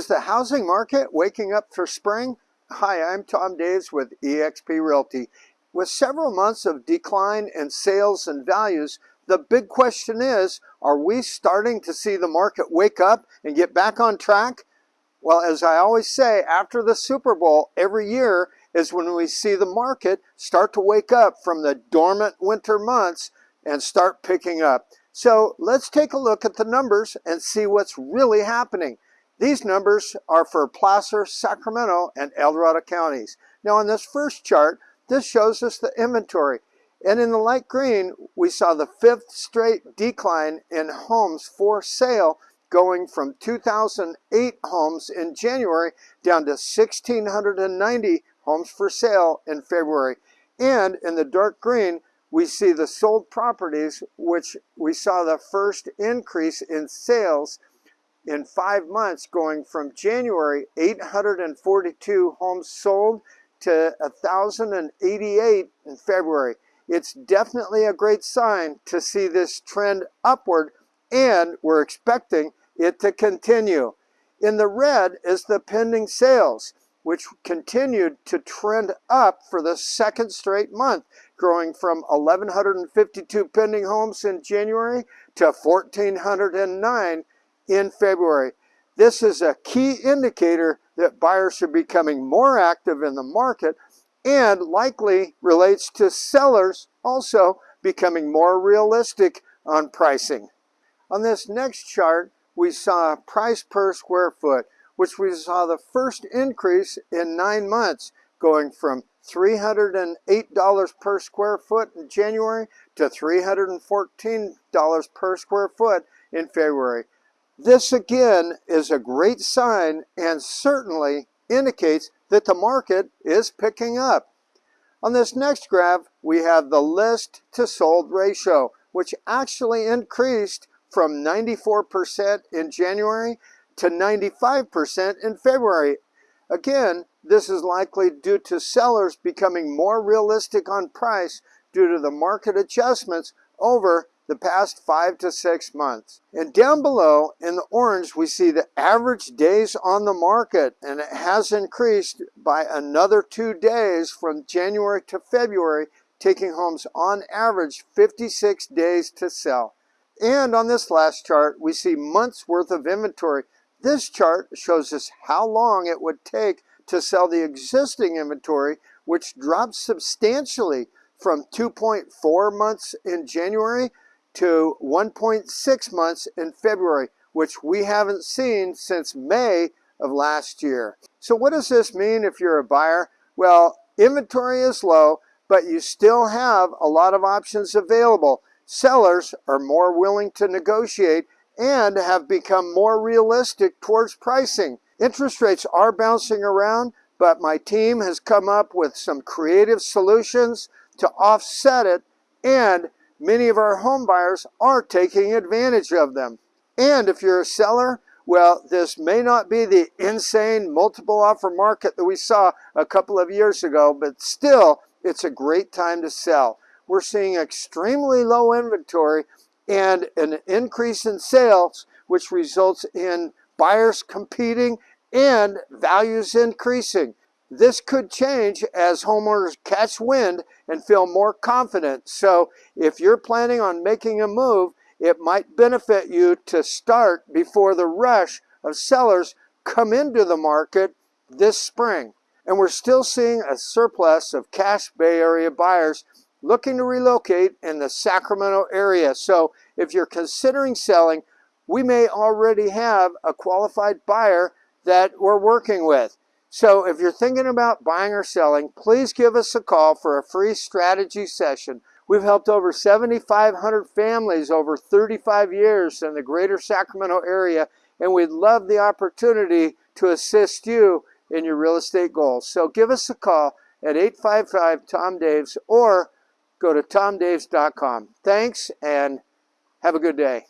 Is the housing market waking up for spring? Hi, I'm Tom Daves with eXp Realty. With several months of decline in sales and values, the big question is, are we starting to see the market wake up and get back on track? Well, as I always say, after the Super Bowl every year is when we see the market start to wake up from the dormant winter months and start picking up. So let's take a look at the numbers and see what's really happening. These numbers are for Placer, Sacramento, and El Dorado counties. Now on this first chart, this shows us the inventory. And in the light green, we saw the fifth straight decline in homes for sale going from 2,008 homes in January down to 1,690 homes for sale in February. And in the dark green, we see the sold properties, which we saw the first increase in sales in five months going from January 842 homes sold to 1,088 in February. It's definitely a great sign to see this trend upward and we're expecting it to continue. In the red is the pending sales, which continued to trend up for the second straight month growing from 1,152 pending homes in January to 1,409 in February. This is a key indicator that buyers are becoming more active in the market and likely relates to sellers also becoming more realistic on pricing. On this next chart, we saw price per square foot, which we saw the first increase in nine months, going from $308 per square foot in January to $314 per square foot in February. This again is a great sign and certainly indicates that the market is picking up. On this next graph, we have the list to sold ratio, which actually increased from 94% in January to 95% in February. Again, this is likely due to sellers becoming more realistic on price due to the market adjustments over the past five to six months. And down below in the orange, we see the average days on the market and it has increased by another two days from January to February, taking homes on average 56 days to sell. And on this last chart, we see months worth of inventory. This chart shows us how long it would take to sell the existing inventory, which dropped substantially from 2.4 months in January to 1.6 months in February, which we haven't seen since May of last year. So what does this mean if you're a buyer? Well, inventory is low, but you still have a lot of options available. Sellers are more willing to negotiate and have become more realistic towards pricing. Interest rates are bouncing around, but my team has come up with some creative solutions to offset it, and many of our home buyers are taking advantage of them. And if you're a seller, well, this may not be the insane multiple offer market that we saw a couple of years ago, but still, it's a great time to sell. We're seeing extremely low inventory and an increase in sales, which results in buyers competing and values increasing. This could change as homeowners catch wind and feel more confident. So if you're planning on making a move, it might benefit you to start before the rush of sellers come into the market this spring. And we're still seeing a surplus of cash Bay Area buyers looking to relocate in the Sacramento area. So if you're considering selling, we may already have a qualified buyer that we're working with. So if you're thinking about buying or selling, please give us a call for a free strategy session. We've helped over 7,500 families over 35 years in the greater Sacramento area, and we'd love the opportunity to assist you in your real estate goals. So give us a call at 855-TOM-DAVES or go to tomdaves.com. Thanks and have a good day.